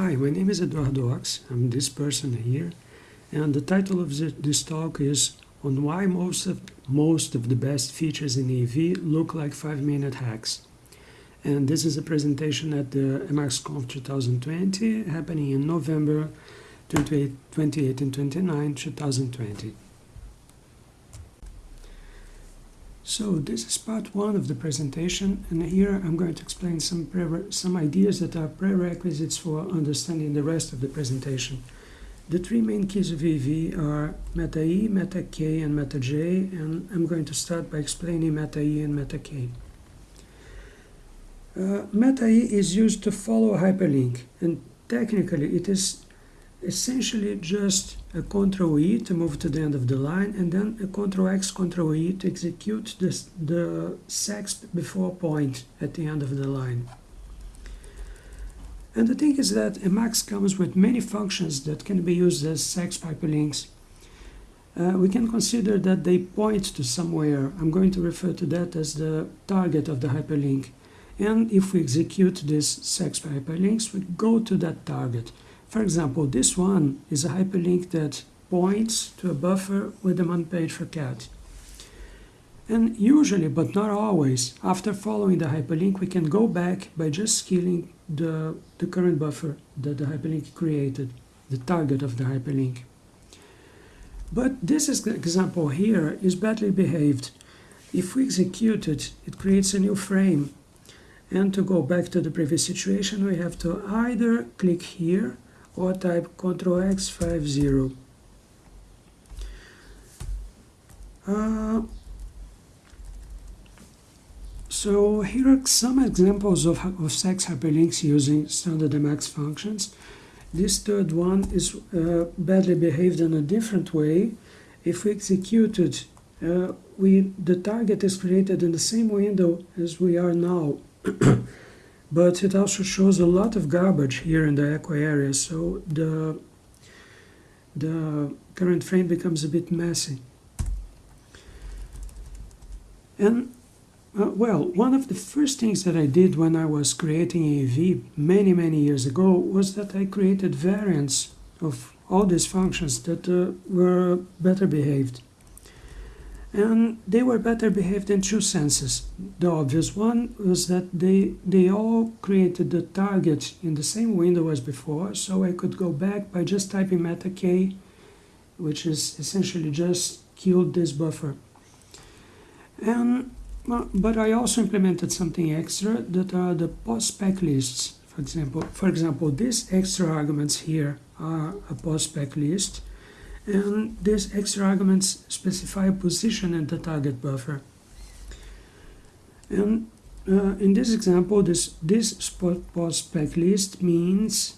Hi, my name is Eduardo Ochs. I'm this person here, and the title of this talk is on why most of most of the best features in EEV look like 5-minute hacks. And this is a presentation at the EmacsConf 2020, happening in November 28, 28 and 29, 2020. So this is part one of the presentation, and here I'm going to explain some, some ideas that are prerequisites for understanding the rest of the presentation. The three main keys of EEV are Meta E, Meta K, and Meta J, and I'm going to start by explaining Meta E and Meta K. Uh, Meta E is used to follow a hyperlink, and technically it is essentially just a Control E to move to the end of the line and then a Control X, Control E to execute this, the sexp before point at the end of the line. And the thing is that Emacs comes with many functions that can be used as sexp hyperlinks. Uh, we can consider that they point to somewhere. I'm going to refer to that as the target of the hyperlink. And if we execute these sexp hyperlinks, we go to that target. For example, this one is a hyperlink that points to a buffer with a man page for cat. And usually, but not always, after following the hyperlink, we can go back by just killing the, the current buffer that the hyperlink created, the target of the hyperlink. But this example here is badly behaved. If we execute it, it creates a new frame. And to go back to the previous situation, we have to either click here or type Ctrl X 50. Uh, so here are some examples of, of sexp hyperlinks using standard Emacs functions. This third one is uh, badly behaved in a different way. If we execute it, uh, we, the target is created in the same window as we are now. but it also shows a lot of garbage here in the echo area so the the current frame becomes a bit messy. And uh, well one of the first things that I did when I was creating EEV many many years ago was that I created variants of all these functions that uh, were better behaved and they were better behaved in two senses. The obvious one was that they, they all created the target in the same window as before, so I could go back by just typing meta k, which is essentially just killed this buffer. And, but I also implemented something extra that are the post spec lists. For example, for example, these extra arguments here are a post spec list and these extra arguments specify a position in the target buffer. And uh, in this example, this, this post spec list means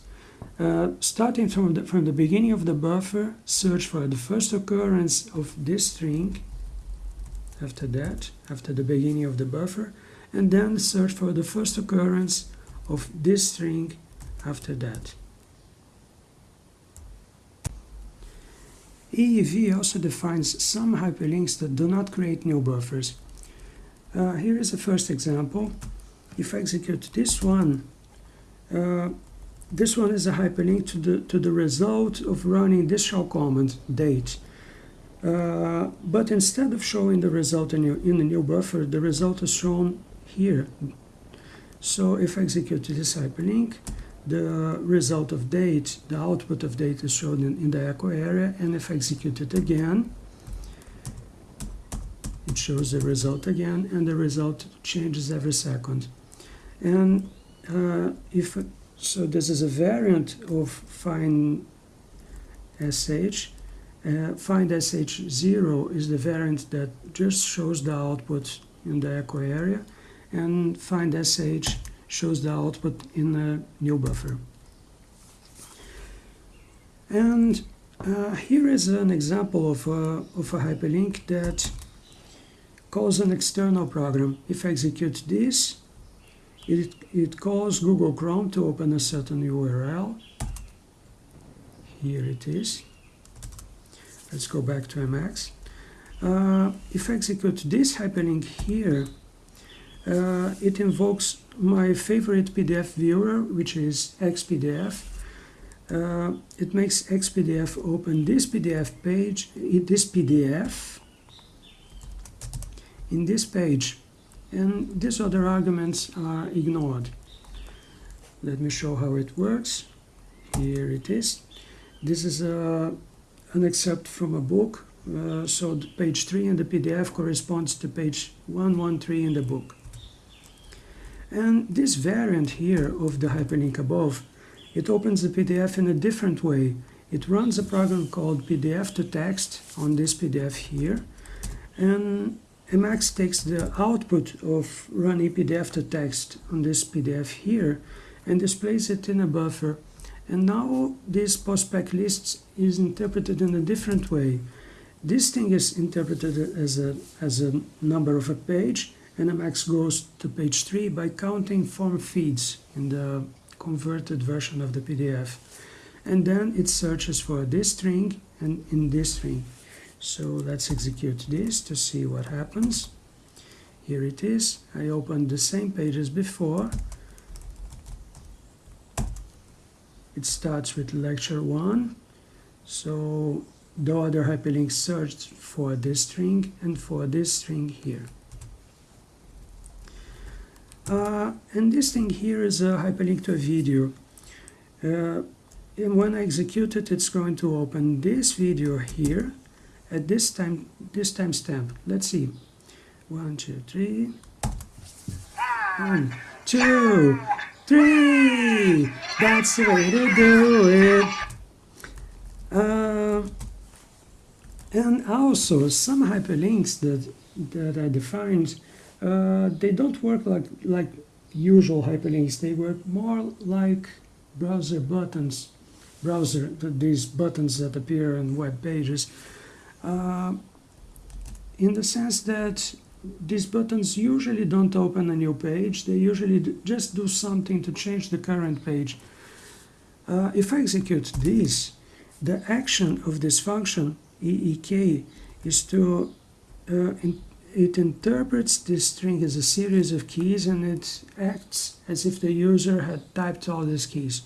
uh, starting from the, from the beginning of the buffer, search for the first occurrence of this string after that, after the beginning of the buffer, and then search for the first occurrence of this string after that. EEV also defines some hyperlinks that do not create new buffers. Uh, here is the first example. If I execute this one, uh, this one is a hyperlink to the, to the result of running this shell command, date. Uh, but instead of showing the result in, in a new buffer, the result is shown here. So if I execute this hyperlink, the result of date, the output of date is shown in, in the echo area, and if I execute it again, it shows the result again, and the result changes every second. And uh, if so, this is a variant of find sh. Uh, find sh0 is the variant that just shows the output in the echo area, and find sh shows the output in a new buffer. And uh, here is an example of a, of a hyperlink that calls an external program. If I execute this, it, it calls Google Chrome to open a certain URL. Here it is. Let's go back to Emacs. Uh, if I execute this hyperlink here, uh, it invokes my favorite PDF viewer, which is XPDF. uh, it makes XPDF open this PDF page, this PDF in this page and these other arguments are ignored. Let me show how it works. Here it is. This is a, an excerpt from a book. Uh, so page 3 in the PDF corresponds to page 113 in the book. And this variant here of the hyperlink above, it opens the PDF in a different way. It runs a program called PDF to text on this PDF here. And Emacs takes the output of run PDF to text on this PDF here and displays it in a buffer. And now this postspec list is interpreted in a different way. This thing is interpreted as a, as a number of a page, Emacs goes to page 3 by counting form feeds in the converted version of the PDF. And then it searches for this string and in this string. So let's execute this to see what happens. Here it is. I opened the same page as before. It starts with lecture 1. So the other hyperlink searched for this string and for this string here. Uh, and this thing here is a hyperlink to a video. Uh, and when I execute it, it's going to open this video here at this time this timestamp. Let's see. One two three. One two three. That's the way to do it. Uh, and also some hyperlinks that that I defined uh, they don't work like like usual hyperlinks. They work more like browser buttons browser these buttons that appear in web pages. Uh, in the sense that these buttons usually don't open a new page. They usually just do something to change the current page. Uh, if I execute this the action of this function EEK is to uh, it interprets this string as a series of keys and it acts as if the user had typed all these keys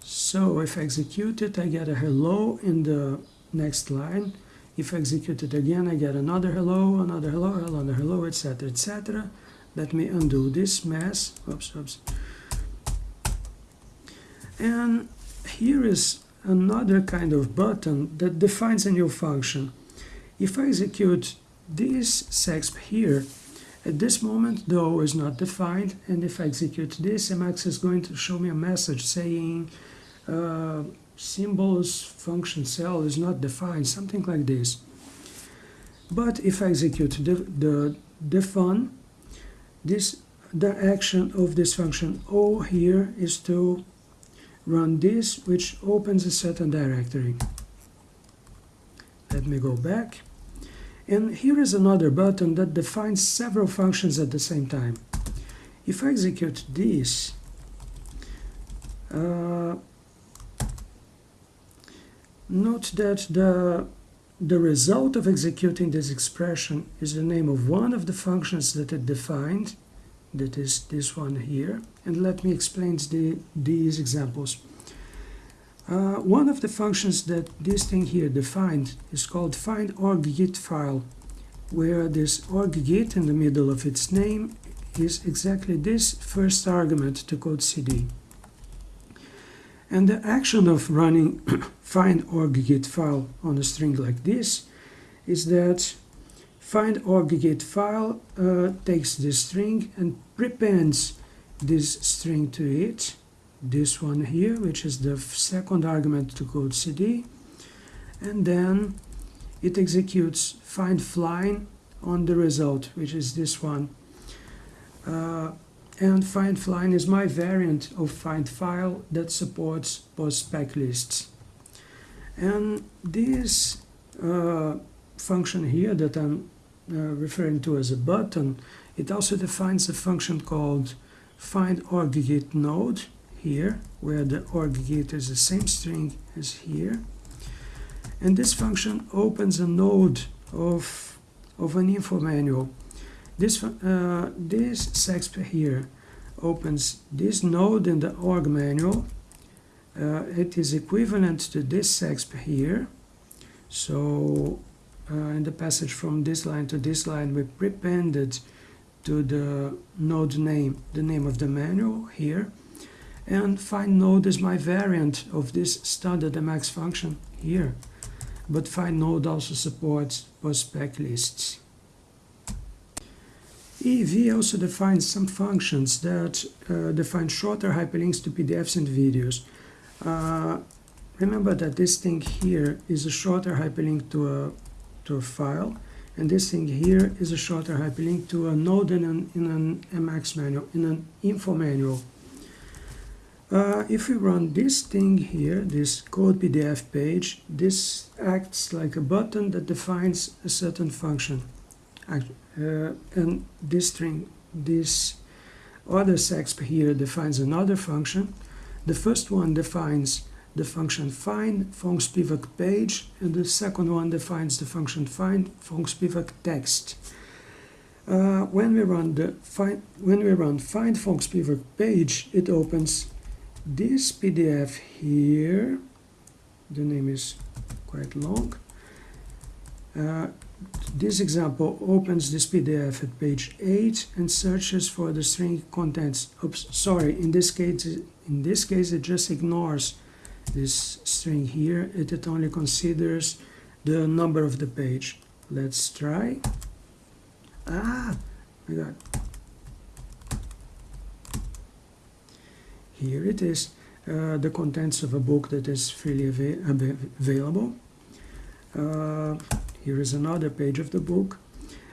so if I execute it I get a hello in the next line if I execute it again, I get another hello, another hello, another hello, etc., etc. Let me undo this mess. Oops, oops. And here is another kind of button that defines a new function. If I execute this sexp here, at this moment though is not defined, and if I execute this, Emacs is going to show me a message saying uh, symbols function cell is not defined, something like this. But if I execute the, the, the fun, this, the action of this function O here is to run this, which opens a certain directory. Let me go back. And here is another button that defines several functions at the same time. If I execute this, uh, Note that the, the result of executing this expression is the name of one of the functions that it defined, that is this one here. And let me explain the, these examples. Uh, one of the functions that this thing here defined is called find org-git file, where this org-git in the middle of its name is exactly this first argument to code CD. And the action of running find org-git file on a string like this is that find org-git file uh, takes this string and prepends this string to it, this one here, which is the second argument to code cd, and then it executes find-fline on the result, which is this one. Uh, and find-fline is my variant of find file that supports postspec lists. And this uh, function here that I'm uh, referring to as a button, it also defines a function called find org-git node here, where the org-git is the same string as here. And this function opens a node of, of an info manual this, uh, this sexp here opens this node in the org manual uh, it is equivalent to this exp here. So uh, in the passage from this line to this line, we prepended to the node name, the name of the manual here. And find node is my variant of this standard Emacs function here. But find node also supports postspec lists. EEV also defines some functions that uh, define shorter hyperlinks to PDFs and videos. Uh, remember that this thing here is a shorter hyperlink to a, to a file, and this thing here is a shorter hyperlink to a node in an, in an Emacs manual, in an info manual. Uh, if we run this thing here, this code PDF page, this acts like a button that defines a certain function uh, and this string, this other sexp here defines another function. The first one defines the function find fongspivak page, and the second one defines the function find fongspivak text. Uh, when we run the find when we run find fongspivak page, it opens this PDF here. The name is quite long. Uh, this example opens this PDF at page 8 and searches for the string contents. Oops, sorry, in this case, in this case it just ignores this string here. It, it only considers the number of the page. Let's try. Ah, my God. Here it is, uh, the contents of a book that is freely av available. Uh, here is another page of the book.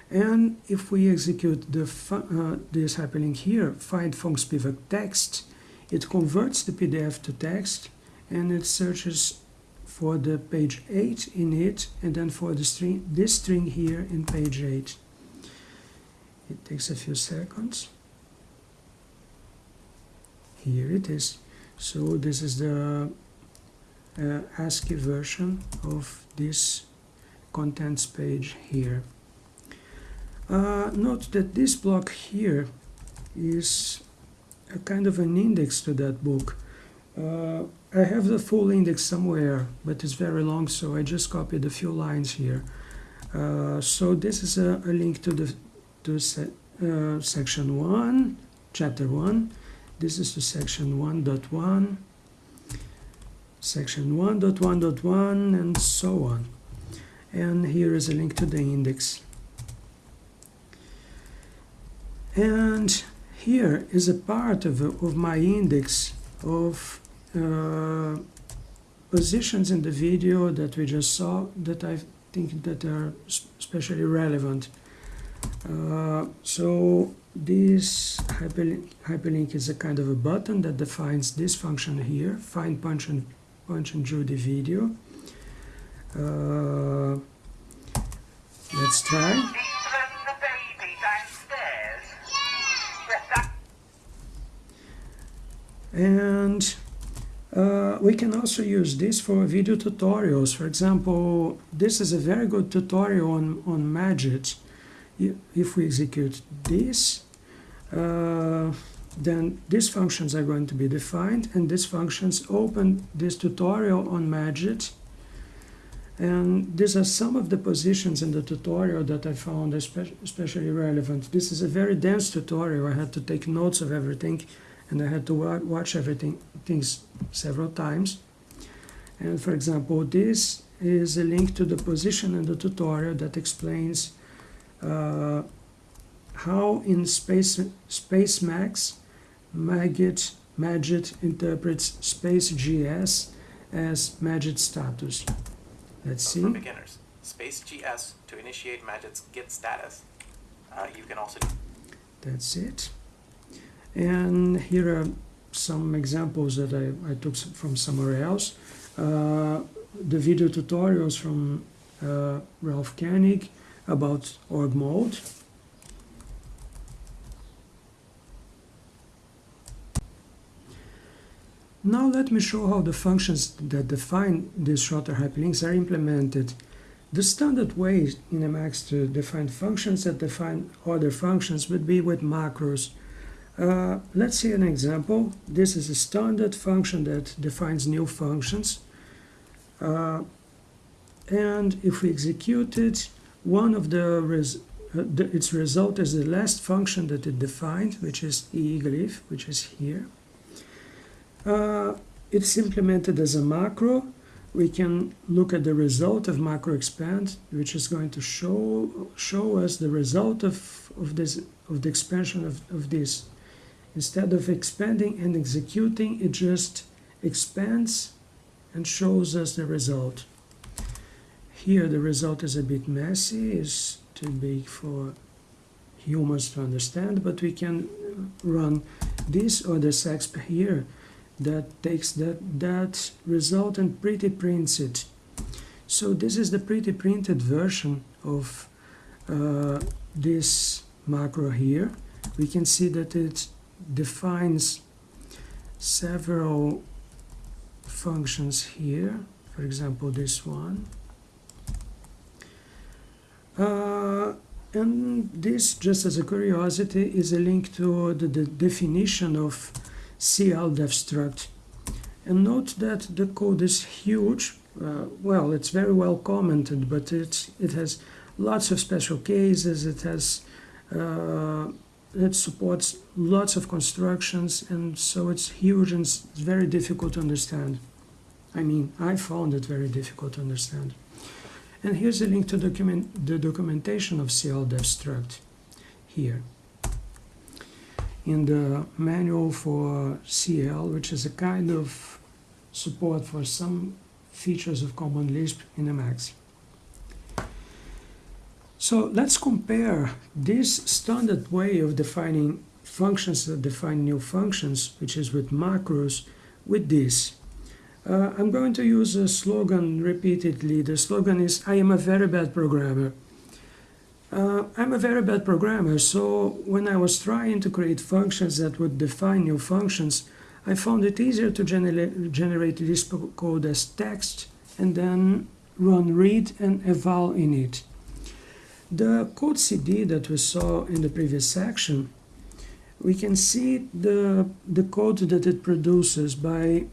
And if we execute the uh, this hyperlink here, find fongspivak text, it converts the PDF to text and it searches for the page 8 in it and then for the string this string here in page 8. It takes a few seconds. Here it is. So this is the uh, ASCII version of this contents page here. Uh, note that this block here is a kind of an index to that book. Uh, I have the full index somewhere, but it's very long, so I just copied a few lines here. Uh, so this is a, a, link to the to se uh, section 1, chapter 1. This is to section 1.1, section 1.1.1, and so on and here is a link to the index and here is a part of, of my index of uh, positions in the video that we just saw that I think that are especially relevant. Uh, so this hyperlink, hyperlink is a kind of a button that defines this function here, find punch and punch and Judy video. Uh, let's try. And uh, we can also use this for video tutorials. For example, this is a very good tutorial on, on Magit. If we execute this, uh, then these functions are going to be defined and these functions open this tutorial on Magit and these are some of the positions in the tutorial that I found especially relevant. This is a very dense tutorial. I had to take notes of everything and I had to watch everything things several times. And for example, this is a link to the position in the tutorial that explains uh, how in Space, Spacemacs, Magit, Magit interprets Space GS as Magit status. Let's see. For beginners, space GS to initiate Magit's Git status. Uh, you can also. That's it. And here are some examples that I, I took from somewhere else. Uh, the video tutorials from uh, Ralph Koenig about org mode. Now let me show how the functions that define these shorter hyperlinks are implemented. The standard way in Emacs to define functions that define other functions would be with macros. Uh, let's see an example. This is a standard function that defines new functions. Uh, and if we execute it, one of the, res uh, the, its result is the last function that it defined, which is eglyph, which is here. Uh, it's implemented as a macro. We can look at the result of macro expand, which is going to show show us the result of, of this of the expansion of, of this. Instead of expanding and executing, it just expands and shows us the result. Here the result is a bit messy, is too big for humans to understand, but we can run this or the sexp here that takes that, that result and pretty prints it. So this is the pretty printed version of uh, this macro here. We can see that it defines several functions here. For example, this one. Uh, and this, just as a curiosity, is a link to the, the definition of CL struct. And note that the code is huge. Uh, well, it's very well commented, but it, it has lots of special cases. It has uh, it supports lots of constructions, and so it's huge and it's very difficult to understand. I mean, I found it very difficult to understand. And here's a link to document the documentation of CL struct here in the manual for CL, which is a kind of support for some features of Common Lisp in Emacs. So let's compare this standard way of defining functions that define new functions, which is with macros, with this. Uh, I'm going to use a slogan repeatedly. The slogan is, I am a very bad programmer. Uh, I'm a very bad programmer, so when I was trying to create functions that would define new functions, I found it easier to genera generate Lisp code as text and then run read and eval in it. The code CD that we saw in the previous section, we can see the, the code that it produces by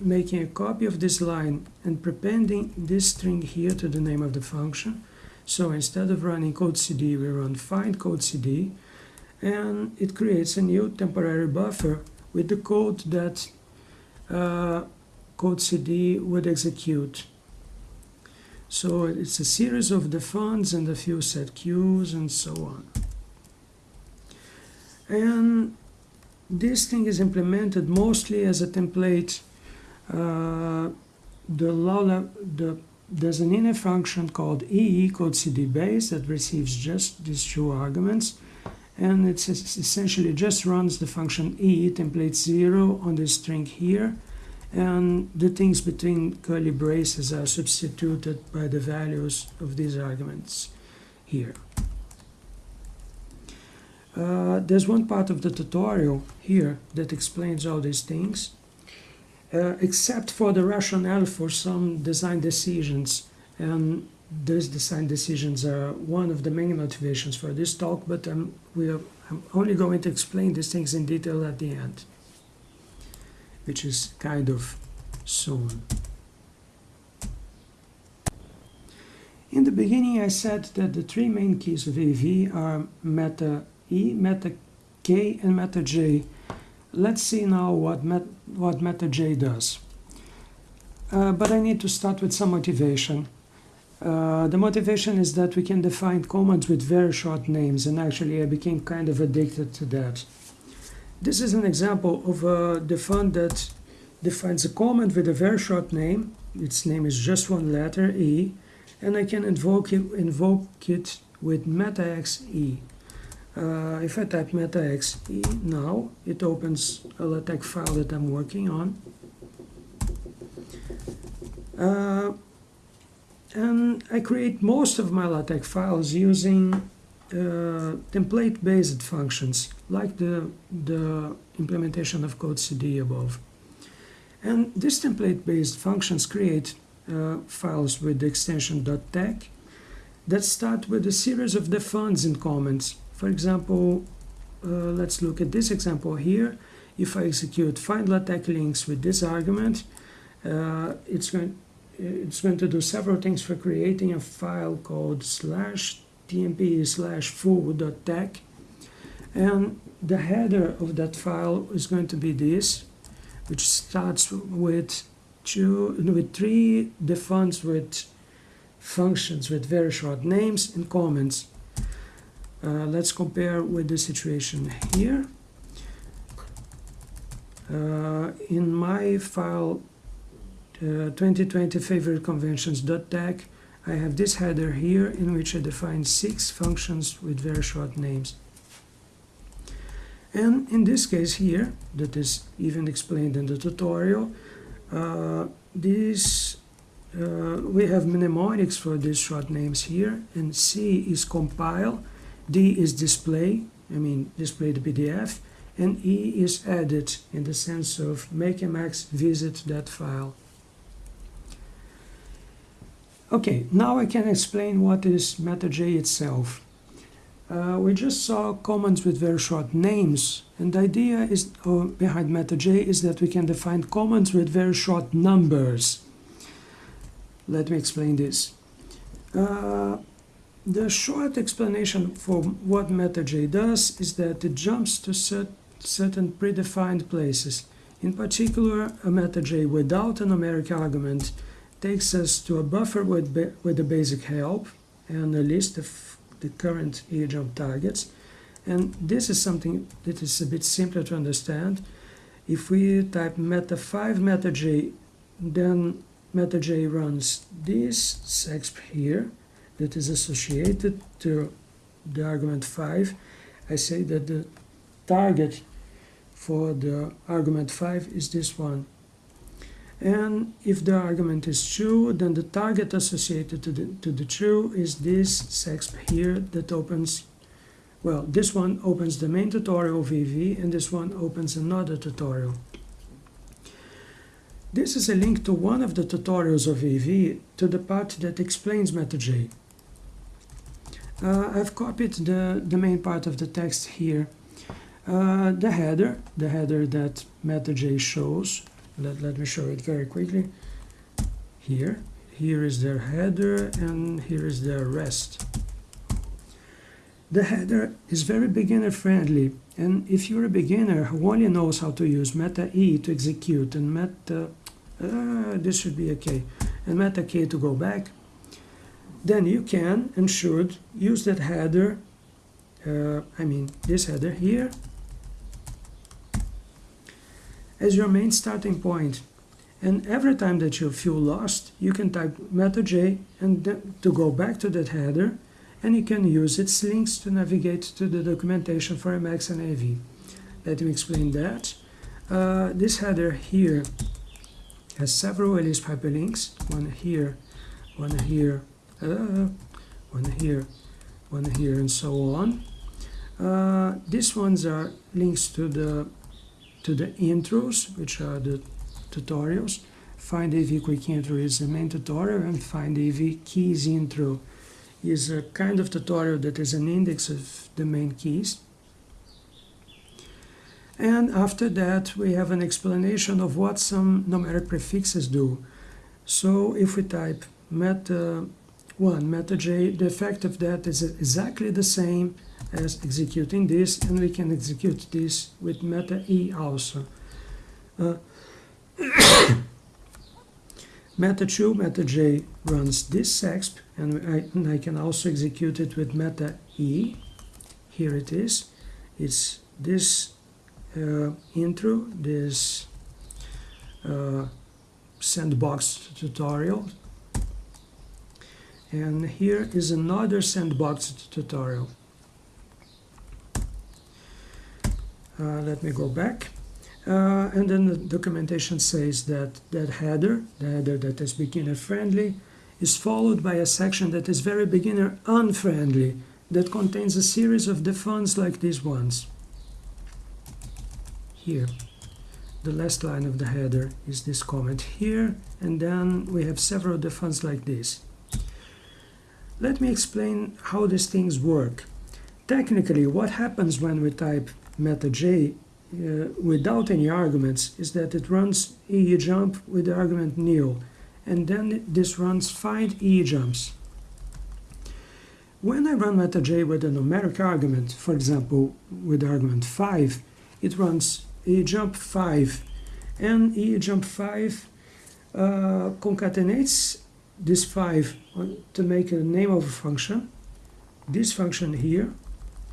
making a copy of this line and prepending this string here to the name of the function so instead of running code cd, we run find code cd, and it creates a new temporary buffer with the code that uh, code cd would execute. So it's a series of defuns and a few set queues and so on. And this thing is implemented mostly as a template. Uh, the, the there's an inner function called e called cd base that receives just these two arguments and it essentially just runs the function e template 0 on this string here and the things between curly braces are substituted by the values of these arguments here. Uh, there's one part of the tutorial here that explains all these things uh, except for the rationale for some design decisions. And those design decisions are one of the main motivations for this talk, but I'm, we are, I'm only going to explain these things in detail at the end, which is kind of soon. In the beginning, I said that the three main keys of EEV are meta E, meta K, and meta J. Let's see now what, met, what meta J does. Uh, but I need to start with some motivation. Uh, the motivation is that we can define commands with very short names, and actually I became kind of addicted to that. This is an example of a defun that defines a command with a very short name. Its name is just one letter, E, and I can invoke it, invoke it with metaxe. Uh, if I type metaxe now, it opens a LaTeX file that I'm working on. Uh, and I create most of my LaTeX files using uh, template-based functions, like the, the implementation of code CD above. And these template-based functions create uh, files with the extension .tex that start with a series of defuns and comments for example, uh, let's look at this example here. If I execute find LaTeX links with this argument, uh, it's going it's going to do several things for creating a file called slash tmp slash foo.tex and the header of that file is going to be this which starts with two with three defuns with functions with very short names and comments uh, let's compare with the situation here uh, in my file uh, 2020 favorite conventions.tex I have this header here in which I define six functions with very short names. And in this case here, that is even explained in the tutorial, uh, this, uh, we have mnemonics for these short names here, and C is compile, D is display, I mean display the PDF, and E is edit in the sense of make Emacs visit that file. Okay, now I can explain what is MetaJ itself. Uh, we just saw commands with very short names, and the idea is behind MetaJ is that we can define commands with very short numbers. Let me explain this. Uh, the short explanation for what MetaJ does is that it jumps to cert certain predefined places. In particular, a MetaJ without a numeric argument takes us to a buffer with, with the basic help and a list of the current eejump targets. And this is something that is a bit simpler to understand. If we type meta5 meta_j, then meta_j runs this sexp here that is associated to the argument 5. I say that the target for the argument 5 is this one and if the argument is true then the target associated to the, to the true is this sexp here that opens well this one opens the main tutorial EEV and this one opens another tutorial this is a link to one of the tutorials of EEV to the part that explains MetaJ. Uh, I've copied the, the main part of the text here. Uh, the header, the header that MetaJ shows, let, let me show it very quickly. Here here is their header and here is their rest. The header is very beginner friendly and if you're a beginner who only knows how to use meta e to execute and meta uh, this should be okay. And meta k to go back then you can and should use that header uh, I mean this header here as your main starting point. And every time that you feel lost, you can type meta_j and to go back to that header, and you can use its links to navigate to the documentation for Emacs and EEV. Let me explain that. Uh, this header here has several elisp hyperlinks, one here, one here, uh, one here, one here, and so on. Uh, these ones are links to the to the intros, which are the tutorials. Find EEV Quick Intro is the main tutorial, and Find EEV Keys Intro is a kind of tutorial that is an index of the main keys. And after that, we have an explanation of what some numeric prefixes do. So if we type meta 1, meta j, the effect of that is exactly the same as executing this and we can execute this with meta e also. Uh, meta 2, meta j runs this exp and I, and I can also execute it with meta e. Here it is. It's this uh, intro, this uh, sandbox tutorial. And here is another sandbox tutorial. Uh, let me go back. Uh, and then the documentation says that that header, the header that is beginner friendly, is followed by a section that is very beginner unfriendly, that contains a series of defuns like these ones. Here, the last line of the header is this comment here, and then we have several defuns like this. Let me explain how these things work. technically, what happens when we type meta j uh, without any arguments is that it runs ee jump with the argument nil, and then this runs find ee jumps. When I run meta j with a numeric argument, for example, with argument 5, it runs ee jump 5, and ee jump 5 uh, concatenates this 5 to make a name of a function, this function here,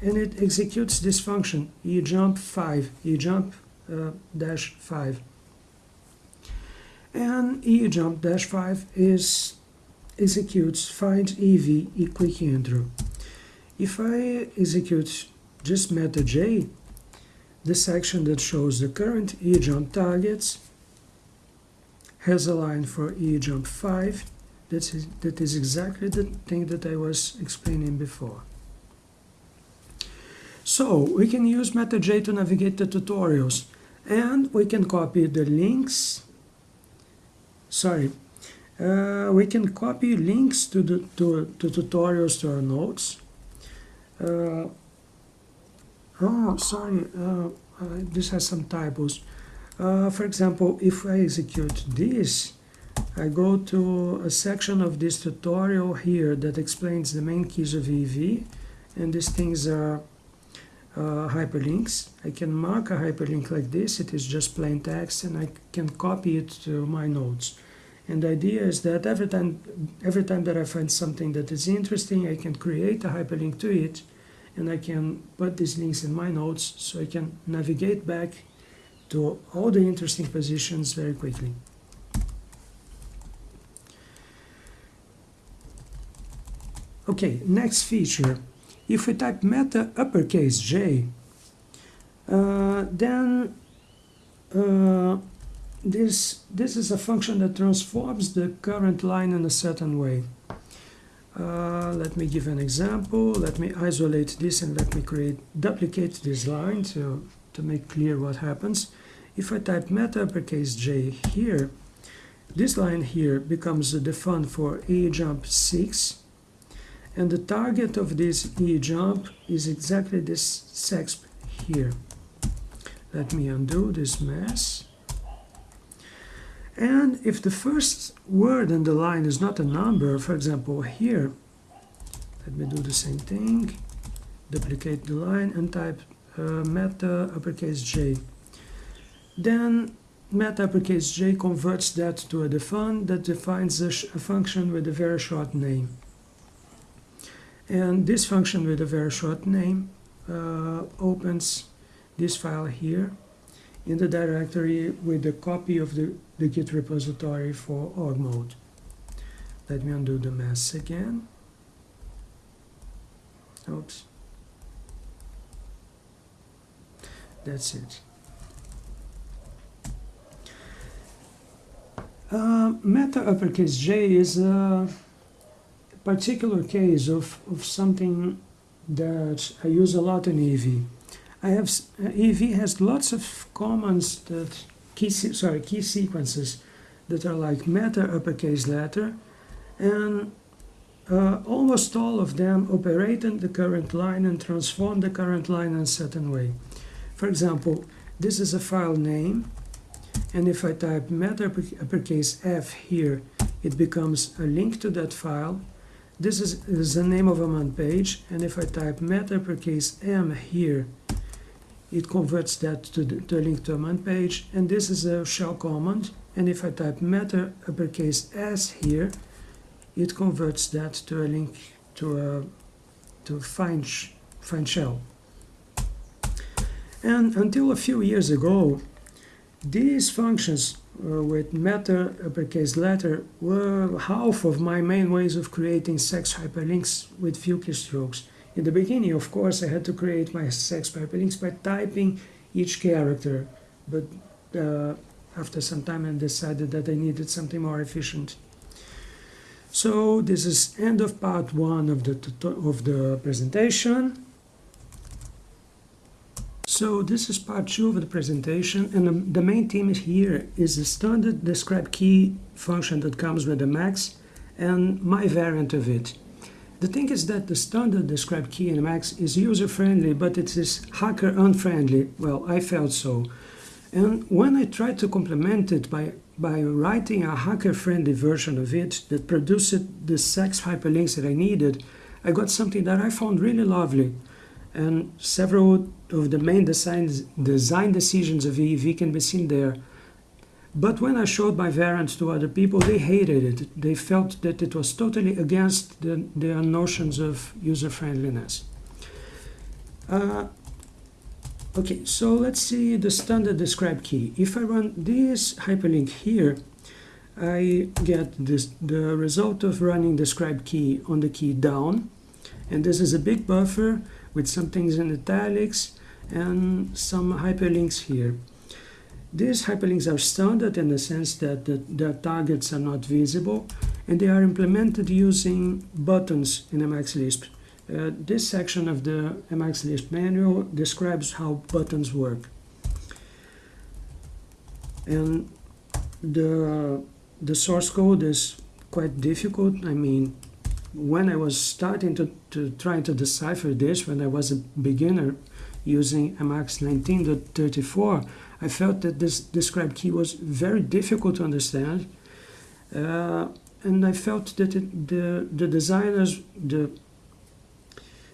and it executes this function e jump 5 e jump uh, dash 5 and e jump dash 5 is executes find ev e quick intro if i execute just meta j the section that shows the current e jump targets has a line for e jump 5 that is, that is exactly the thing that i was explaining before so we can use MetaJ to navigate the tutorials and we can copy the links. Sorry, uh, we can copy links to the to, to tutorials to our notes. Uh, oh, sorry, uh, uh this has some typos. Uh, for example, if I execute this, I go to a section of this tutorial here that explains the main keys of EEV, and these things are uh, hyperlinks. I can mark a hyperlink like this, it is just plain text, and I can copy it to my notes. And the idea is that every time, every time that I find something that is interesting, I can create a hyperlink to it, and I can put these links in my notes so I can navigate back to all the interesting positions very quickly. Okay, next feature if we type meta uppercase J, uh, then uh, this, this is a function that transforms the current line in a certain way. Uh, let me give an example. Let me isolate this and let me create duplicate this line to, to make clear what happens. If I type meta uppercase J here, this line here becomes the fun for a jump 6 and the target of this E jump is exactly this sexp here. Let me undo this mess. And if the first word in the line is not a number, for example here, let me do the same thing, duplicate the line and type uh, meta uppercase j. Then meta uppercase j converts that to a define that defines a, a function with a very short name. And this function with a very short name uh, opens this file here in the directory with the copy of the, the Git repository for org mode. Let me undo the mess again. Oops. That's it. Uh, meta uppercase J is a particular case of, of something that I use a lot in EEV. I have EEV has lots of commands that key sorry key sequences that are like meta uppercase letter, and uh, almost all of them operate in the current line and transform the current line in a certain way. For example, this is a file name, and if I type meta uppercase F here, it becomes a link to that file this is, is the name of a man page, and if I type meta uppercase M here, it converts that to, the, to link to a man page, and this is a shell command, and if I type meta uppercase S here, it converts that to a link to a to find, find shell. And until a few years ago, these functions uh, with meta uppercase letter were half of my main ways of creating sexp hyperlinks with few keystrokes. In the beginning, of course, I had to create my sexp hyperlinks by typing each character, but uh, after some time I decided that I needed something more efficient. So this is end of part one of the of the presentation. So this is part two of the presentation and the, the main theme here is the standard describe key function that comes with the Emacs and my variant of it. The thing is that the standard describe key in Emacs is user-friendly, but it is hacker-unfriendly. Well, I felt so. And when I tried to complement it by, by writing a hacker-friendly version of it that produced the sexp hyperlinks that I needed, I got something that I found really lovely. And several of the main design, design decisions of EEV can be seen there. But when I showed my variant to other people, they hated it. They felt that it was totally against the, their notions of user-friendliness. Uh, okay, so let's see the standard describe key. If I run this hyperlink here, I get this, the result of running describe key on the key down. And this is a big buffer with some things in italics and some hyperlinks here. These hyperlinks are standard in the sense that the, their targets are not visible and they are implemented using buttons in Emacs Lisp. Uh, this section of the Emacs Lisp manual describes how buttons work. And the, the source code is quite difficult. I mean, when I was starting to, to try to decipher this, when I was a beginner using Emacs 19.34, I felt that this describe key was very difficult to understand. Uh, and I felt that it, the, the designers, the,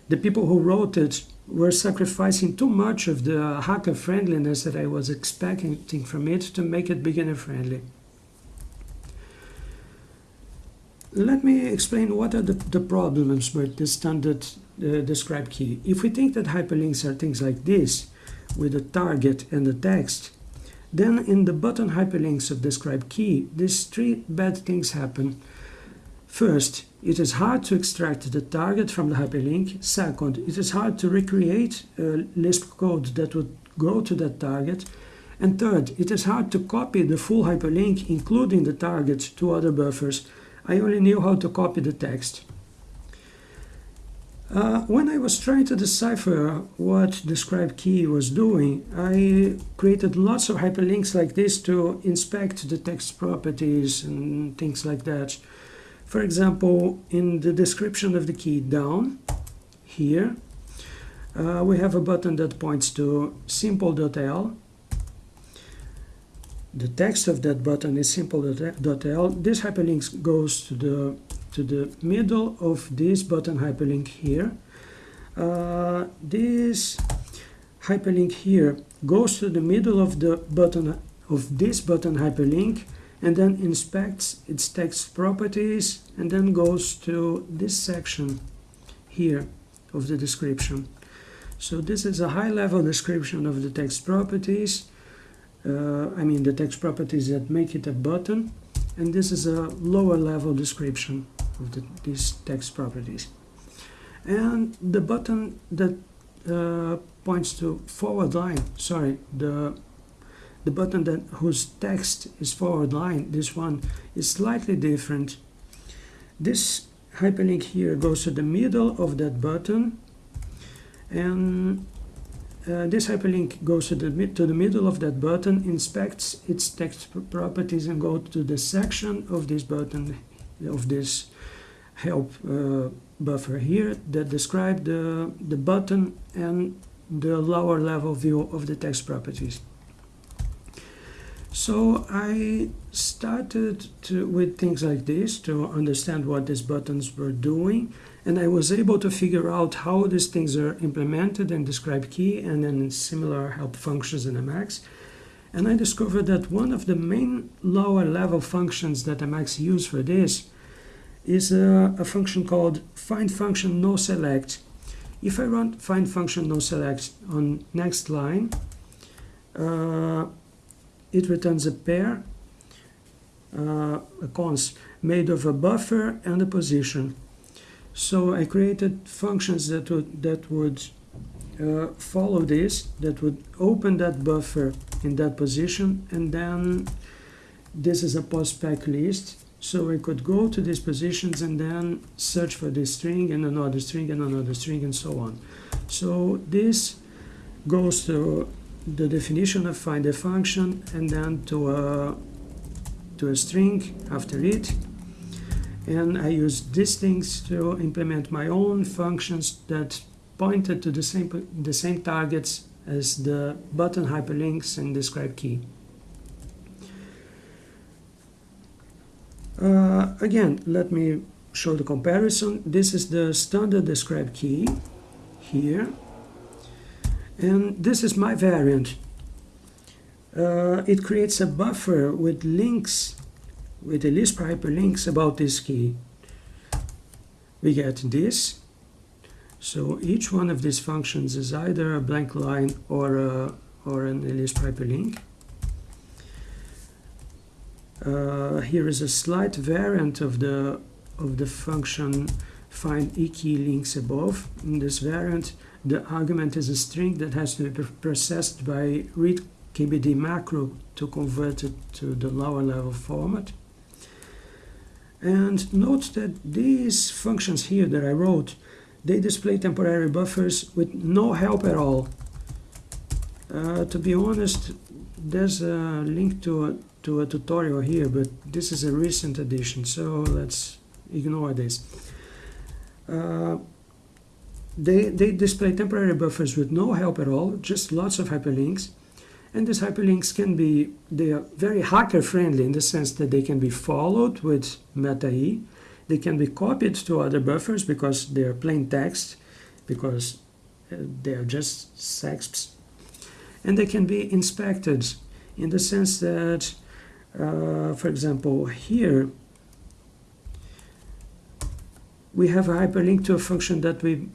the people who wrote it, were sacrificing too much of the hacker friendliness that I was expecting from it to make it beginner friendly. Let me explain what are the, the problems with the standard uh, describe key. If we think that hyperlinks are things like this, with a target and a text, then in the button hyperlinks of describe key, these three bad things happen. First, it is hard to extract the target from the hyperlink. Second, it is hard to recreate a Lisp code that would go to that target. And third, it is hard to copy the full hyperlink, including the target, to other buffers. I only knew how to copy the text. Uh, when I was trying to decipher what describe key was doing, I created lots of hyperlinks like this to inspect the text properties and things like that. For example, in the description of the key down here, uh, we have a button that points to simple.el. The text of that button is simple.el. This hyperlink goes to the to the middle of this button hyperlink here. Uh, this hyperlink here goes to the middle of the button of this button hyperlink and then inspects its text properties and then goes to this section here of the description. So this is a high-level description of the text properties. Uh, I mean the text properties that make it a button and this is a lower level description of the, these text properties. And the button that uh, points to forward line, sorry, the the button that whose text is forward line, this one is slightly different. This hyperlink here goes to the middle of that button and uh, this hyperlink goes to the, to the middle of that button, inspects its text properties and go to the section of this button, of this help uh, buffer here that describe the, the button and the lower level view of the text properties. So I started to, with things like this to understand what these buttons were doing and I was able to figure out how these things are implemented in describe key and in similar help functions in Emacs. And I discovered that one of the main lower level functions that Emacs use for this is a, a function called find function no select. If I run find function no select on next line, uh, it returns a pair, uh, a cons, made of a buffer and a position. So I created functions that would, that would uh, follow this, that would open that buffer in that position, and then this is a pos-spec list so I could go to these positions and then search for this string and another string and another string and so on. So this goes to the definition of find a function and then to a, to a string after it. And I use these things to implement my own functions that pointed to the same, the same targets as the button hyperlinks and describe key. Uh, again, let me show the comparison. This is the standard describe key here. And this is my variant. Uh, it creates a buffer with links, with a Lisp hyperlinks about this key. We get this. So each one of these functions is either a blank line or, a, or an Lisp hyperlink. Uh, here is a slight variant of the of the function find-ekey-links above. In this variant, the argument is a string that has to be processed by read kbd macro to convert it to the lower level format. And note that these functions here that I wrote, they display temporary buffers with no help at all. Uh, to be honest, there's a link to a, to a tutorial here, but this is a recent addition, so let's ignore this. Uh, they, they display temporary buffers with no help at all, just lots of hyperlinks. And these hyperlinks can be, they are very hacker friendly in the sense that they can be followed with meta-e. They can be copied to other buffers because they are plain text, because uh, they are just SEXPs. And they can be inspected in the sense that, uh, for example, here we have a hyperlink to a function that we,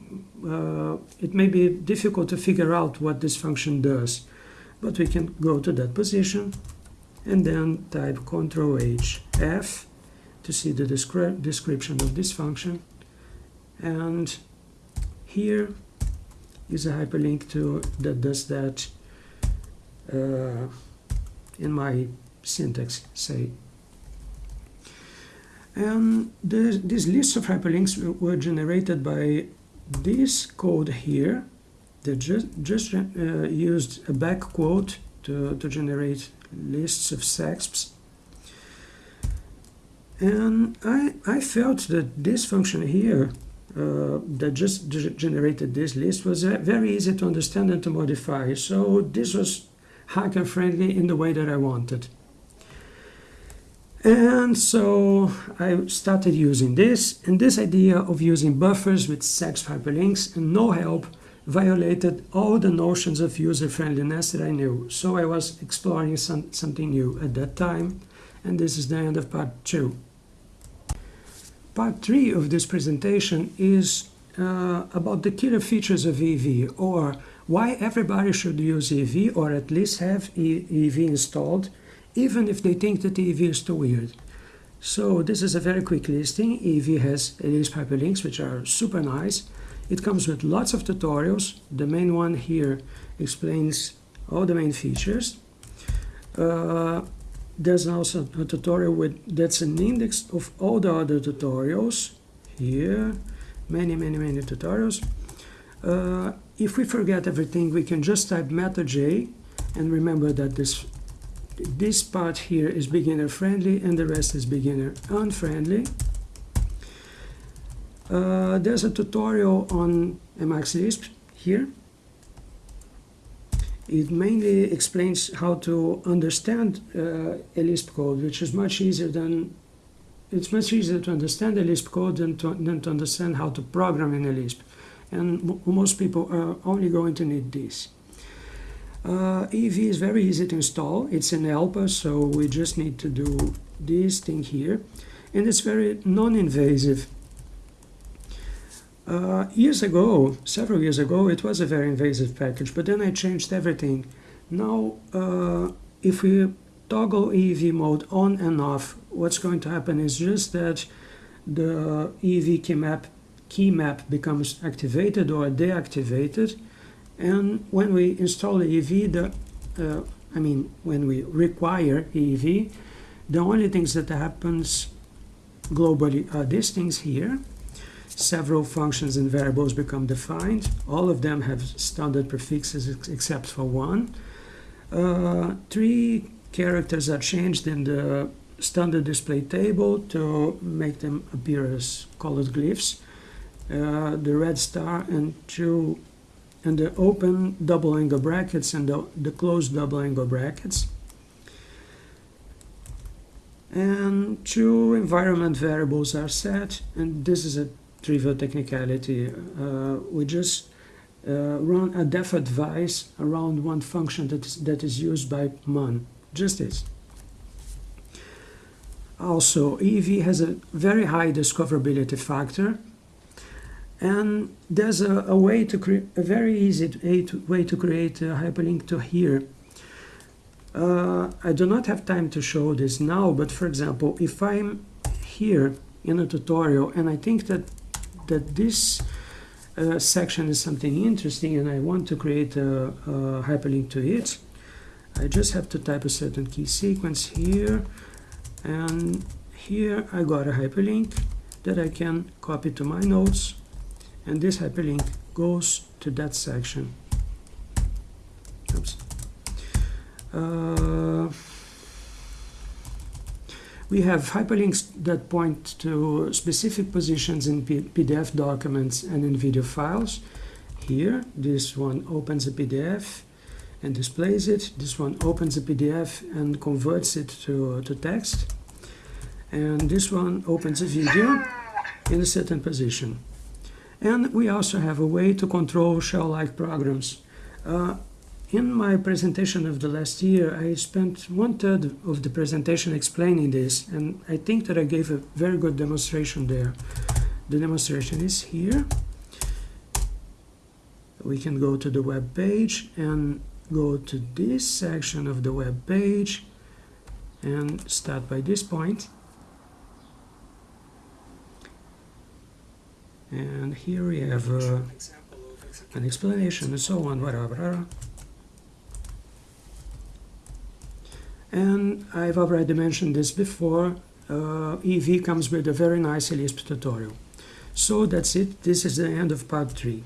uh, it may be difficult to figure out what this function does, but we can go to that position and then type Ctrl H F to see the descri description of this function. And here is a hyperlink to that does that uh, in my syntax, say and the, these lists of hyperlinks were generated by this code here that just, just uh, used a back quote to, to generate lists of SEXPs. And I, I felt that this function here uh, that just generated this list was uh, very easy to understand and to modify. So this was hacker friendly in the way that I wanted. And so I started using this, and this idea of using buffers with SEXP hyperlinks and no help violated all the notions of user-friendliness that I knew. So I was exploring some, something new at that time, and this is the end of part two. Part three of this presentation is uh, about the killer features of EEV, or why everybody should use EEV, or at least have EEV installed, even if they think that EEV is too weird. So this is a very quick listing. EEV has Lisp hyperlinks, which are super nice. It comes with lots of tutorials. The main one here explains all the main features. Uh, there's also a tutorial with that's an index of all the other tutorials here. Many, many, many tutorials. Uh, if we forget everything, we can just type meta j and remember that this this part here is beginner friendly and the rest is beginner unfriendly. Uh, there's a tutorial on Emacs Lisp here. It mainly explains how to understand uh, a Lisp code, which is much easier than it's much easier to understand a Lisp code than to, than to understand how to program in a Lisp. And most people are only going to need this. Uh, EEV is very easy to install. It's an ELPA, so we just need to do this thing here. And it's very non-invasive. Uh, years ago, several years ago, it was a very invasive package, but then I changed everything. Now, uh, if we toggle EEV mode on and off, what's going to happen is just that the EEV key map, key map becomes activated or deactivated, and when we install EEV, the, uh, I mean, when we require EEV, the only things that happens globally are these things here. Several functions and variables become defined. All of them have standard prefixes ex except for one. Uh, three characters are changed in the standard display table to make them appear as colored glyphs. Uh, the red star and two and the open double angle brackets and the, the closed double angle brackets. And two environment variables are set, and this is a trivial technicality. Uh, we just uh, run a defadvice around one function that is, that is used by MUN. Just this. Also, EEV has a very high discoverability factor, and there's a, a way to create a very easy way to create a hyperlink to here. Uh, I do not have time to show this now, but for example, if I'm here in a tutorial and I think that that this uh, section is something interesting and I want to create a, a hyperlink to it, I just have to type a certain key sequence here and here I got a hyperlink that I can copy to my notes and this hyperlink goes to that section. Oops. Uh, we have hyperlinks that point to specific positions in P PDF documents and in video files. Here, this one opens a PDF and displays it. This one opens a PDF and converts it to, to text. And this one opens a video in a certain position. And we also have a way to control shell-like programs. Uh, in my presentation of the last year, I spent one third of the presentation explaining this, and I think that I gave a very good demonstration there. The demonstration is here. We can go to the web page and go to this section of the web page and start by this point. And here we have uh, an explanation and so on, whatever. And I've already mentioned this before, uh, EEV comes with a very nice Lisp tutorial. So that's it, this is the end of part 3.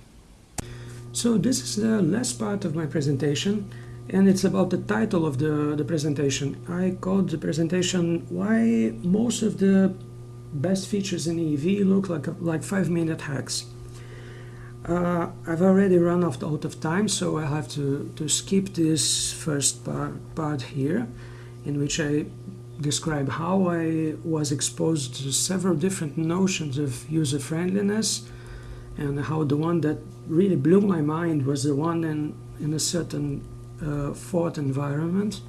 So this is the last part of my presentation and it's about the title of the, the presentation. I called the presentation Why Most of the Best Features in EEV Look Like, like 5 Minute Hacks. Uh, I've already run out of time so I have to, to skip this first part, part here in which I describe how I was exposed to several different notions of user friendliness and how the one that really blew my mind was the one in, in a certain uh, Forth environment.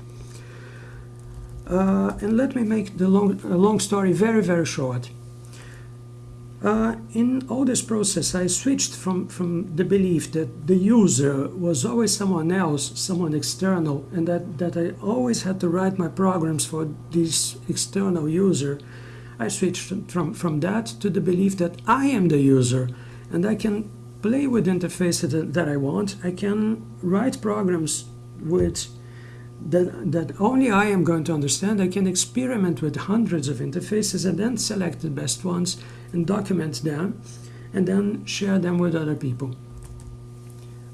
Uh, and let me make the long, long story very, very short. Uh, in all this process, I switched from, from the belief that the user was always someone else, someone external, and that, that I always had to write my programs for this external user. I switched from, from that to the belief that I am the user and I can play with interfaces that, that I want. I can write programs with that, that only I am going to understand. I can experiment with hundreds of interfaces and then select the best ones and document them and then share them with other people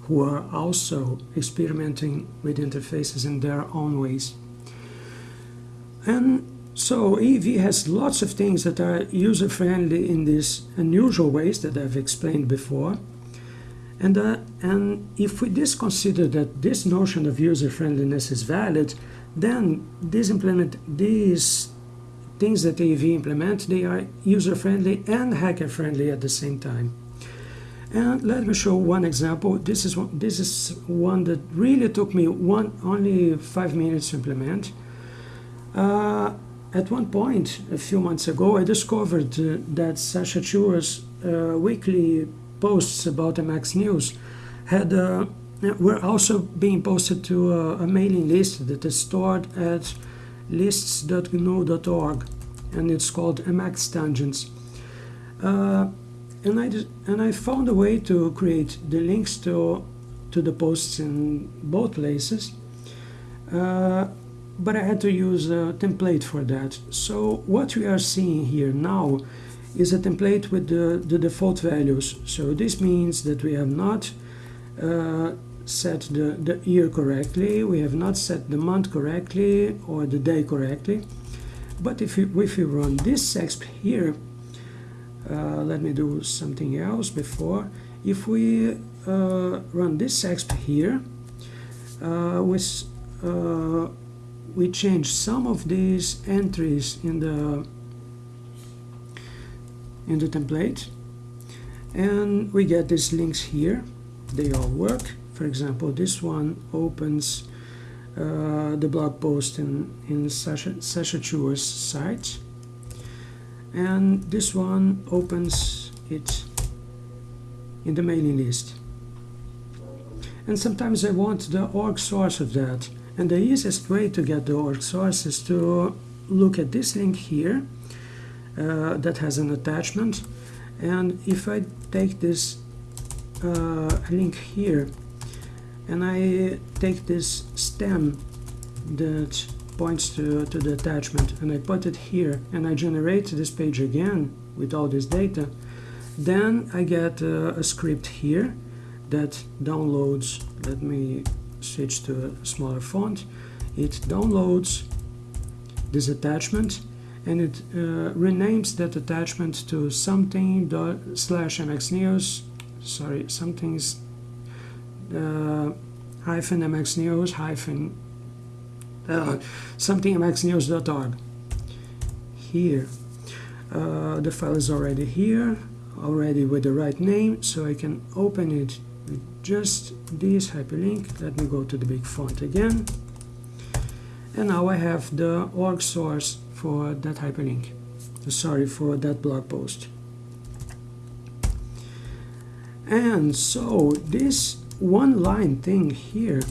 who are also experimenting with interfaces in their own ways. And so EEV has lots of things that are user-friendly in these unusual ways that I've explained before. And, uh, and if we just consider that this notion of user-friendliness is valid, then these, implement, these things that EEV implement, they are user-friendly and hacker-friendly at the same time. And let me show one example. This is one, this is one that really took me one only five minutes to implement. Uh, at one point, a few months ago, I discovered uh, that Sacha Chua's uh, weekly posts about Emacs News had uh, were also being posted to a, a mailing list that is stored at lists.gnu.org and it's called Emacs Tangents. Uh, and I and I found a way to create the links to to the posts in both places. Uh, but I had to use a template for that. So what we are seeing here now is a template with the, the default values. So this means that we have not uh, set the, the year correctly, we have not set the month correctly or the day correctly. but if we, if we run this sexp here, uh, let me do something else before. If we uh, run this sexp here, uh, with, uh, we change some of these entries in the in the template and we get these links here they all work for example this one opens uh, the blog post in in Sacha, Sacha Chua's site. And this one opens it in the mailing list. And sometimes I want the org source of that. And the easiest way to get the org source is to look at this link here uh, that has an attachment. And if I take this uh, link here and I take this stem that points to, to the attachment and I put it here and I generate this page again with all this data. Then I get uh, a script here that downloads let me switch to a smaller font. It downloads this attachment and it uh, renames that attachment to something slash mxnews sorry something's hyphen mxnews hyphen uh, something mxnews.org here. Uh, the file is already here already with the right name so I can open it with just this hyperlink. Let me go to the big font again. And now I have the org source for that hyperlink. Sorry for that blog post. And so this one line thing here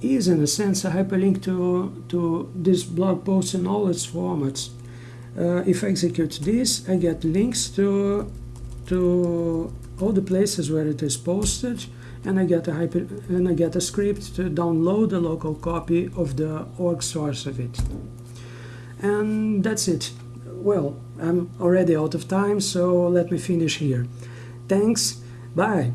is in a sense a hyperlink to, to this blog post in all its formats. Uh, if I execute this, I get links to, to all the places where it is posted and I get a hyper and I get a script to download the local copy of the org source of it. And that's it. Well, I'm already out of time, so let me finish here. Thanks. Bye.